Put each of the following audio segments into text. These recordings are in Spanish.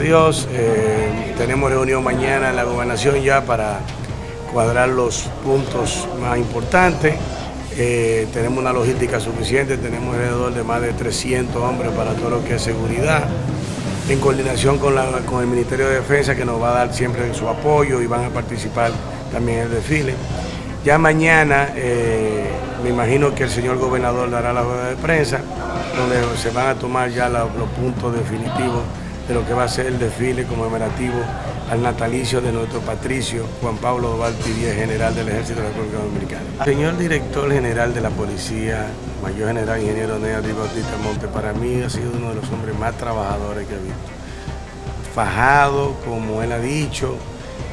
Dios, eh, tenemos reunión mañana en la gobernación ya para cuadrar los puntos más importantes. Eh, tenemos una logística suficiente, tenemos alrededor de más de 300 hombres para todo lo que es seguridad, en coordinación con, el Ministerio de Defensa que nos va a dar siempre su apoyo y van a participar también en el desfile. Ya mañana eh, me imagino que el señor gobernador dará la rueda de prensa, donde se van a tomar ya los puntos definitivos lo que va a ser el desfile conmemorativo al natalicio de nuestro patricio Juan Pablo Duarte Díez, general del Ejército de la República Dominicana. Señor director general de la Policía, mayor general ingeniero Nea Bautista Monte, para mí ha sido uno de los hombres más trabajadores que he visto. Fajado, como él ha dicho,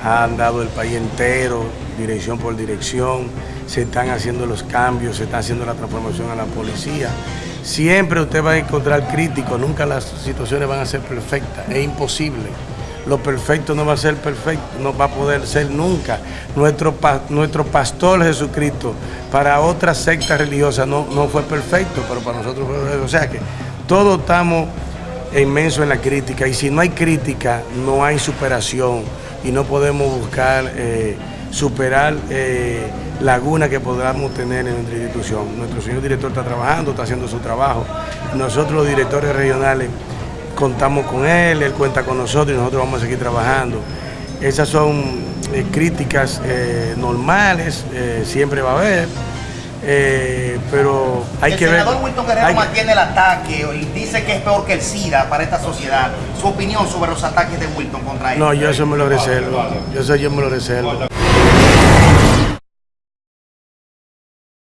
ha andado el país entero, dirección por dirección, se están haciendo los cambios, se está haciendo la transformación a la policía. Siempre usted va a encontrar críticos, nunca las situaciones van a ser perfectas, es imposible. Lo perfecto no va a ser perfecto, no va a poder ser nunca. Nuestro, nuestro pastor Jesucristo para otras sectas religiosas no, no fue perfecto, pero para nosotros fue perfecto. O sea que todos estamos inmensos en la crítica y si no hay crítica no hay superación y no podemos buscar eh, superar eh, lagunas que podamos tener en nuestra institución. Nuestro señor director está trabajando, está haciendo su trabajo. Nosotros los directores regionales contamos con él, él cuenta con nosotros y nosotros vamos a seguir trabajando. Esas son eh, críticas eh, normales, siempre va a haber. Eh, pero hay que ver. El senador Wilton Guerrero mantiene el ataque y dice que es peor que el SIDA para esta sociedad. Su opinión sobre los ataques de Wilton contra él. No, yo eso me lo reservo. Yo eso yo me lo reservo.